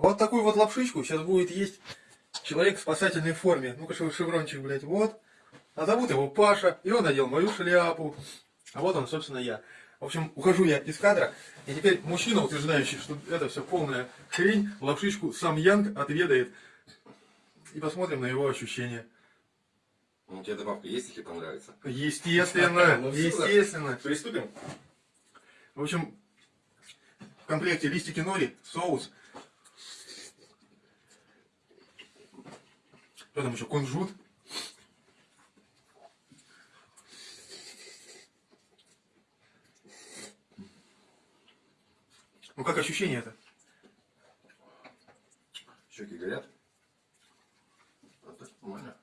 Вот такую вот лапшичку сейчас будет есть человек в спасательной форме. Ну-ка, шеврончик, блядь, вот. А зовут его Паша, и он надел мою шляпу. А вот он, собственно, я. В общем, ухожу я из кадра, и теперь мужчина, утверждающий, что это все полная хрень, лапшичку сам Янг отведает. И посмотрим на его ощущения. Ну, тебе добавка есть, если понравится? Естественно, Ну, естественно. Приступим? В общем, в комплекте листики нори, соус. Что там еще? Кунжут. Ну как ощущение это? Щеки горят. Нормально.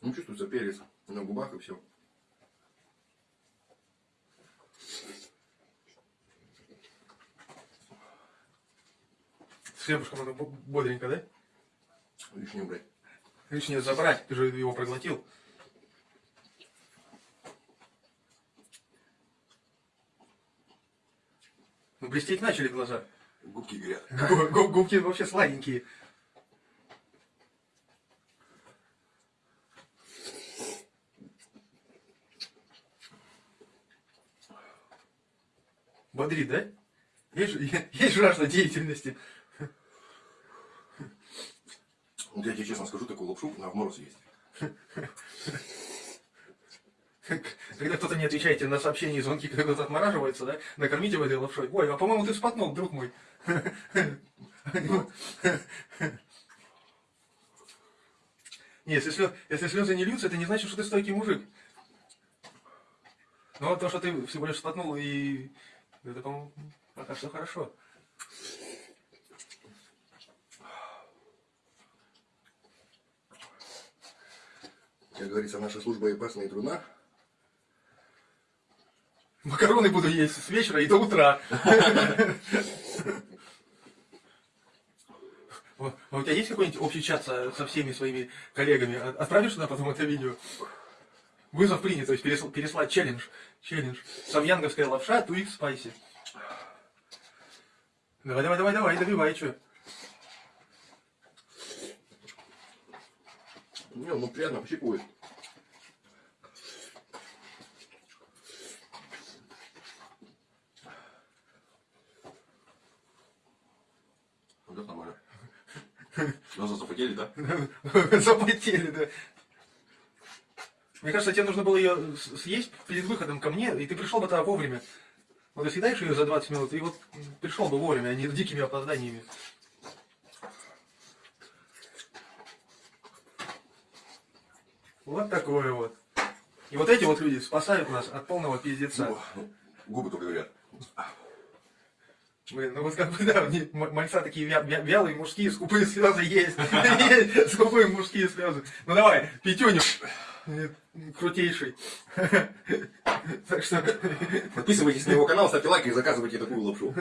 Ну, чувствуется перец на губах и все. Хлебушком бо- бодренько, да? Лишнее брать. Лишнее забрать, ты же его проглотил. Ну, блестеть начали глаза. Губки горят. Гу- гу- Губки вообще сладенькие. Бодрит, да? Есть, есть жажда деятельности. Вот я тебе честно скажу, такую лапшу на мороз есть. Когда кто-то не отвечаете на сообщения и звонки, когда кто-то отмораживается, да, накормите в этой лапшой. Ой, а по-моему ты вспотнул, друг мой. Не, если, слез, если слезы не льются, это не значит, что ты стойкий мужик. Ну, вот то, что ты всего лишь вспотнул, и это, по-моему, пока что хорошо. Как говорится, наша служба и опасна и трудна. Макароны буду есть с вечера и до утра. А у тебя есть какой-нибудь общий чат со, всеми своими коллегами? От- Отправишь туда потом это видео? Вызов принят, то есть пересл- переслать челлендж. Челлендж. Самьянговская лапша, туик спайси. Давай, давай, давай, давай, добивай, что? Не, ну приятно, пощипывает. Вот это нормально. Глаза запотели, да? Запотели, да. Мне кажется, тебе нужно было ее съесть перед выходом ко мне, и ты пришел бы тогда вовремя. Вот съедаешь ее за 20 минут, и вот пришел бы вовремя, а не с дикими опозданиями. Вот такое вот. И вот эти вот люди спасают нас от полного пиздеца. О, ну, Губы только говорят. Блин, ну вот как бы, да, мальца такие вя- вя- вялые мужские скупые слезы есть. Есть скупые мужские слезы. Ну давай, пятюню. Крутейший. Так что Подписывайтесь на его канал, ставьте лайк и заказывайте такую лапшу.